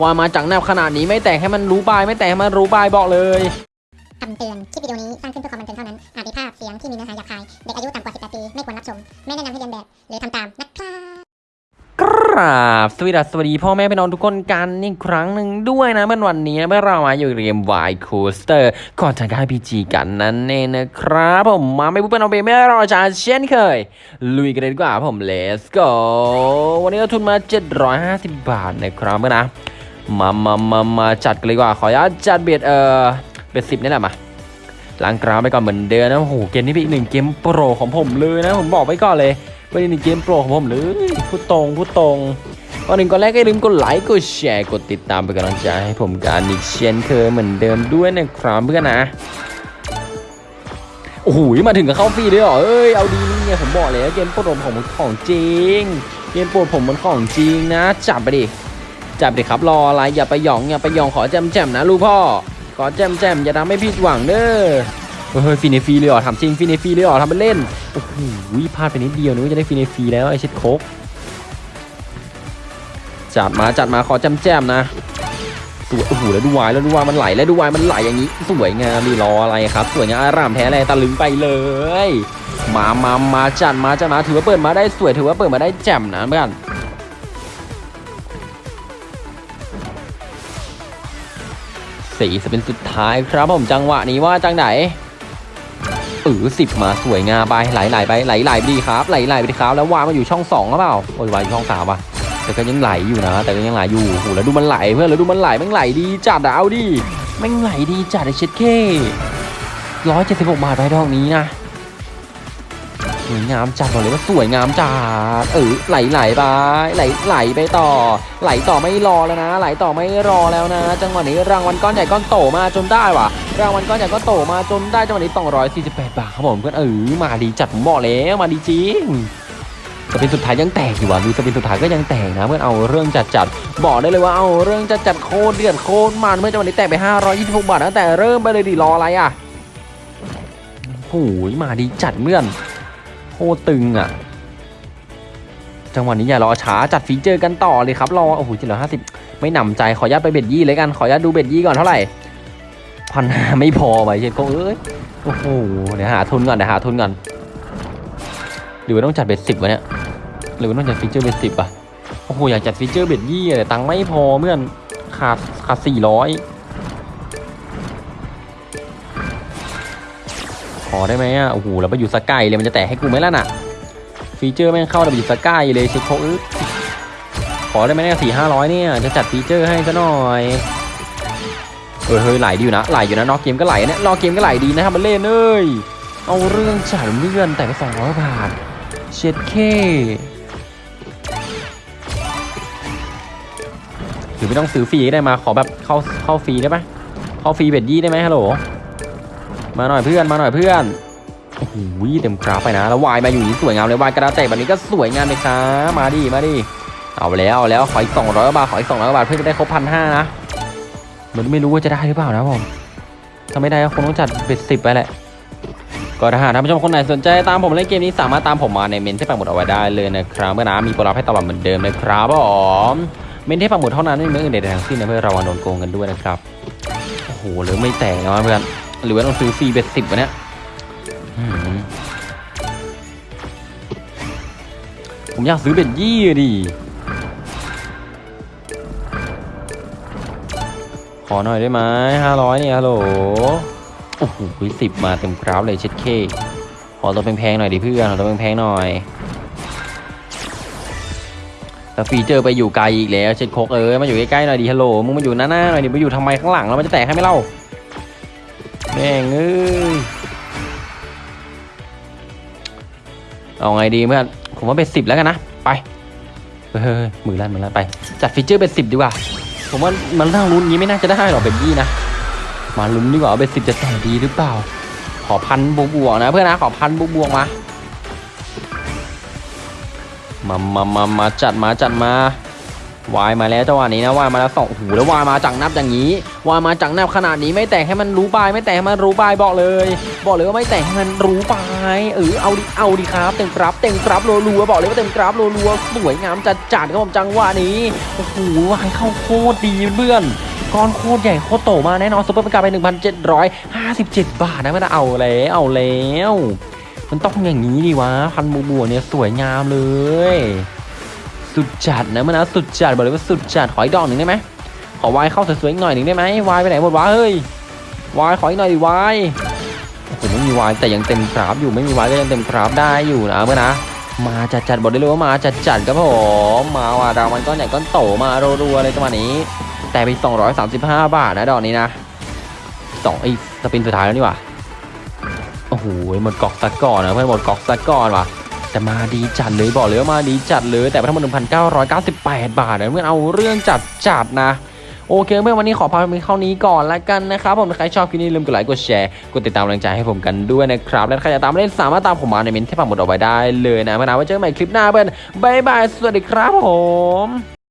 ว่ามาจากแนวขนาดนี้ไม่แตกให้มันรู้บาย ไม่แตกให้มันรู้บายบอกเลยคำเตือน คลิปวิดีโอนี้สร้างขึ้นเพื่อความบันเทิงเท่านั้น อาจมีภาพเสียงที่มีเนื้อหาหยาบคาย เด็กอายุต่ำกว่า 18 ปี ไม่ควรรับชม ไม่แนะนำให้เลียนแบบ หรือทำตามนะครับกราบสวัสดีพ่อแม่พี่น้องทุกคนกันอีกครั้งหนึ่งด้วยนะเมื่อวันนี้เมื่อเรามาอยู่เรียมวายโคสเตอร์ก่อนจะได้พีจีกันนั่นเองนะครับผมมาไม่พูดเป็นเอาเปไม่รอช้าเช่นเคย ลุยกันเลยดีกว่าผม let's go วันนี้เราทุนมา 750 บาทนะครับนะ มามามามาจัดกันเลยดีกว่า ขออนุญาตจัดเบียดเออเบียดสิบนี่แหละมาล้างกราวไปก่อนเหมือนเดิมนะโอ้โหเกมนี้เป็นอีกหนึ่งเกมโปรของผมเลยนะผมบอกไว้ก่อนเลยเป็นอีกหนึ่งเกมโปรของผมเลยพูดตรงพูดตรงก่อนหนึ่งก่อนแรกก็อย่าลืมกดไลค์กดแชร์กดติดตามเป็นกำลังใจให้ผมกันอีกเช่นเคยเหมือนเดิมด้วยนะครับเพื่อนนะโอ้โหมาถึงกับเข้าฟรีเลยเหรอเอ้ยเอาดีนี่ไงผมบอกเลยว่าเกมโปรดผมของจริงเกมโปรดผมมันของจริงนะจับไปดิ จับเด็กครับรออะไรอย่าไปหยองอย่าไปหยองขอแจมแจมนะลูกพ่อ ขอแจมแจมอย่าทำให้ผิดหวังเด้อเฮ้ยฟีเนฟีเลยเหรอทำจริงฟีเนฟีเลยเหรอทำเป็นเล่นโอ้โหพลาดไปนิดเดียวนึกว่าจะได้ฟีเนฟีแล้วไอเช็ดโคกจัดมาจัดมาขอแจมแจมนะสวยโอ้โหแล้วดูวายแล้วดูวายมันไหลแล้วดูวายมันไหลอย่างนี้สวยงามดีรออะไรครับ สวยงามอารามแท้เลยตะลึงไปเลย มามามาจัดมาจัดมาถือว่าเปิดมาได้สวยถือว่าเปิดมาได้แจ่มนะเพื่อน สี่จะเป็นสุดท้ายครับผมจังหวะนี้ว่าจังไหนเออสิบมาสวยงามไปไหลไหลไปไหลไหลดีครับไหลไหลไปดีครับ แล้ววางมาอยู่ช่องสองหรือเปล่าโอ้ยวางอยู่ช่องสามว่ะแต่ก็ยังไหลอยู่นะ แต่ก็ยังไหลอยู่โอ้แล้วดูมันไหลเพื่อนแล้วดูมันไหลแม่งไหลดีจัดอะเอาดิแม่งไหลดีจัดไอเช็ดเคร้อยเจ็ดสิบหกบาทไปดอกนี้นะ สวยงามจัดบอกเลยว่าสวยงามจัดเออไหลไหลไปไหลไหลไปต่อ ไหลต่อไม่รอแล้วนะ ไหลต่อไม่รอแล้วนะ จังหวะนี้รางวัลก้อนใหญ่ก้อนโตมาจนได้ว่ะรางวัลก้อนใหญ่ก้อนโตมาจนได้จังหวะนี้248 บาทครับผมเพื่อนเออมาดีจัดผมบอกแล้วมาดีจริงสปินสุดท้ายยังแตกอยู่ว่ะดูสปินสุดท้ายก็ยังแตกนะเพื่อนเอาเรื่องจัดจัดบอกได้เลยว่าเอาเรื่องจัดจัดโคตรเดือดโคตรมันเมื่อจังหวะนี้แตกไป 526 บาทตั้งแต่เริ่มไปเลยดิรออะไรอะโอ้ยมาดีจัดเพื่อน โคตรตึงอะ จังหวะนี้อย่ารอช้าจัด feature กันต่อเลยครับรอโอ้โหเจ็ดร้อยห้าสิบไม่หนำใจขอญาตไป bet ยี่เลยกันขอญาตดู bet ยี่ก่อนเท่าไหร่พันห้าไม่พอไปเช็ดโกเอ้ยโอ้โหเดี๋ยวหาทุนก่อนเดี๋ยวหาทุนก่อนหรือว่าต้องจัด bet สิบวะเนี่ยหรือว่าต้องจัดฟีเจอร์เบ็ดสิบอะโอ้โหอยากจัดฟีเจอร์เบ็ดยี่แต่ตังค์ไม่พอเมื่อนขาดขาดสี่ร้อย ขอได้ไหมอะโอ้โหแล้วไปอยู่สกายเลยมันจะแตะให้กูไหมล่ะน่ะ ฟีเจอร์แม่งเข้าดับบิสกายเลยเช็คโคอึ๊บขอได้ไหมเนี่ยสี่ห้าร้อยเนี่ยจะจัดฟีเจอร์ให้ซะหน่อยเออเฮ้ยไหลดีอยู่นะไหลอยู่นะนอกเกมก็ไหลเนี่ยนอกเกมก็ไหลดีนะครับมันเล่นเอ้ยเอาเรื่องจัดเลื่อนแต่ไปสองร้อยบาทเช็ดเคหรือไม่ต้องซื้อฟรีได้มาขอแบบเข้าเข้าฟรีได้ปะเข้าฟรีเบ็ดยี่ได้ไหมฮัลโหล มาหน่อยเพื่อนมาหน่อยเพื่อนโอ้โหเต็มกราฟไปนะ แล้ววายมาอยู่นี่สวยงามเลยวายกระดาษแตกแบบนี้ก็สวยงามเลยครับมาดิมาดิเอาแล้วเอาแล้วขออีกสองร้อยบาทขออีกสองร้อยบาทเพื่อจะได้ครบพันห้านะมันไม่รู้ว่าจะได้หรือเปล่านะผมถ้าไม่ได้ก็คงต้องจัด bet สิบไปแหละก็ถ้าหากท่านผู้ชมคนไหนสนใจตามผมเล่นเกมนี้สามารถตามผมมาในเมนต์ที่ปักหมุดเอาไว้ได้เลยนะครับเพื่อนนะมีโปรลับให้ตลอดเหมือนเดิมนะครับผมเมนต์ที่ปักหมุดเท่านั้นไม่มีเมนต์ใดทั้งสิ้นนะเพื่อระวังโดนโกงกันด้วยนะครับโอ้โหหรือไม่แตกนะเพื่อน หรือว่าต้องซื้อฟรี bet สิบวะเนี่ยผมอยากซื้อ bet ยี่ดิขอหน่อยได้ไหมห้าร้อยเนี่ยฮัลโหลโอ้โหสิบมาเต็มกราฟเลยเช็ดเค ขอตัวแพงๆหน่อยดิเพื่อน ขอตัวแพงๆหน่อยแล้วฟีเจอร์ไปอยู่ไกลอีกแล้วเช็ดโคกเอ้ยมาอยู่ใกล้ๆหน่อยดิฮัลโหลมึงมาอยู่หน้าๆหน่อยดิมาอยู่ทำไมข้างหลังแล้วมันจะแตกให้ไม่เล่า แม่งเอ้ยเอาไงดีเพื่อนผมว่าเป็นสิบแล้วกันนะ ไปเฮ้ยมือลั่นมือลั่นไป จัดฟีเจอร์เป็นสิบดีกว่า ผมว่ามันนั่งลุ้นงี้ไม่น่าจะได้หรอกเป็นยี่นะ มาลุ้นดีกว่าว่าเป็นสิบจะแต่ดีหรือเปล่า ขอพันบวกๆนะ เพื่อนนะขอพันบวกๆมามามามามาจัดมาจัดมา วายมาแล้วจังหวะนี้นะวายมาแล้วสองโอ้โหแล้ววายมาจังนับอย่างนี้วายมาจังนับขนาดนี้ไม่แตกให้มันรู้ปลาย ไม่แตกให้มันรู้ปลายบอกเลย บอกเลยว่าไม่แตกให้มันรู้ปลายเออเอาดิเอาดิครับเต็มกราฟเต็มกราฟรัวๆบอกเลยว่าเต็มกราฟรัวๆสวยงามจัดจัดครับผมจังหวะนี้โอ้โหวายเข้าโคตรดีเพื่อนก้อนโคตรใหญ่โคตรโตมาแน่นอนซุปเปอร์เป็นการไป 1,757 บาทนะไม่ได้เอาแล้วเอาแล้ว มันต้องอย่างนี้ดิวะพันบัวบัวเนี่ยสวยงามเลย สุดจัดนะมันนะสุดจัดบอกเลยว่าสุดจัดขออีกดอกหนึ่งได้ไหมขอวายเข้าสวยๆอีกหน่อยหนึ่งได้ไหมวายไปไหนหมดวะเฮ้ยวายขออีกหน่อยดิวายโอ้โหไม่มีวายแต่ยังเต็มกราฟอยู่ไม่มีวายก็ยังเต็มกราฟได้อยู่นะเมื่อนะมาจัดจัดบอกได้เลยว่ามาจัดจัดครับผมมาว่ะดาวมันก้อนใหญ่ก้อนโตมารัวๆเลยจังหวะนี้ แต่ไป235 บาทนะดอกนี้นะสองไอ้สปินสุดท้ายแล้วนี่ว่าโอ้โหหมดกอกสักก่อนนะเพื่อนหมดกอกสักก่อนว่ะ แต่มาดีจัดเลยบอกเลยว่ามาดีจัดเลย แต่ไปทั้งหมด1,998 บาทนะเพื่อนเอาเรื่องจัดจัดนะโอเคเพื่อนวันนี้ขอพาไปเท่านี้ก่อนละกันนะครับผมใครชอบคลิปนี้ลืมกดไลค์กดแชร์กดติดตามกำลังใจให้ผมกันด้วยนะครับ และใครจะตามเล่นสามารถตามผมมาในเมนต์ที่ปักหมุดเอาไว้ได้เลยนะเพื่อนนะไว้เจอกันใหม่คลิปหน้าเพื่อน bye bye สวัสดีครับผม